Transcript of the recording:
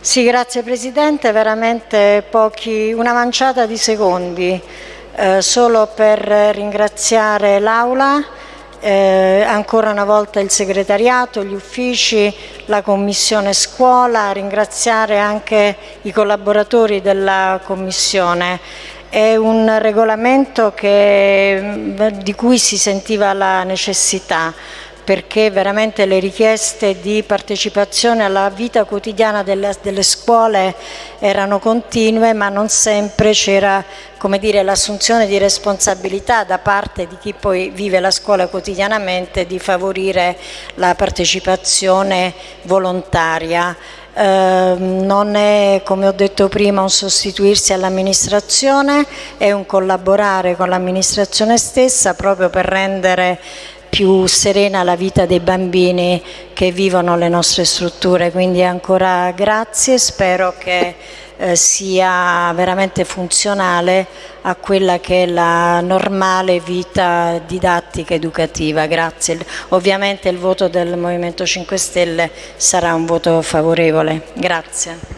Sì, grazie Presidente, veramente pochi, una manciata di secondi eh, solo per ringraziare l'Aula, eh, ancora una volta il segretariato, gli uffici, la Commissione Scuola, ringraziare anche i collaboratori della Commissione. È un regolamento che, di cui si sentiva la necessità perché veramente le richieste di partecipazione alla vita quotidiana delle, delle scuole erano continue ma non sempre c'era l'assunzione di responsabilità da parte di chi poi vive la scuola quotidianamente di favorire la partecipazione volontaria. Eh, non è, come ho detto prima, un sostituirsi all'amministrazione, è un collaborare con l'amministrazione stessa proprio per rendere più serena la vita dei bambini che vivono le nostre strutture. Quindi ancora grazie, spero che eh, sia veramente funzionale a quella che è la normale vita didattica educativa. Grazie. Ovviamente il voto del Movimento 5 Stelle sarà un voto favorevole. Grazie.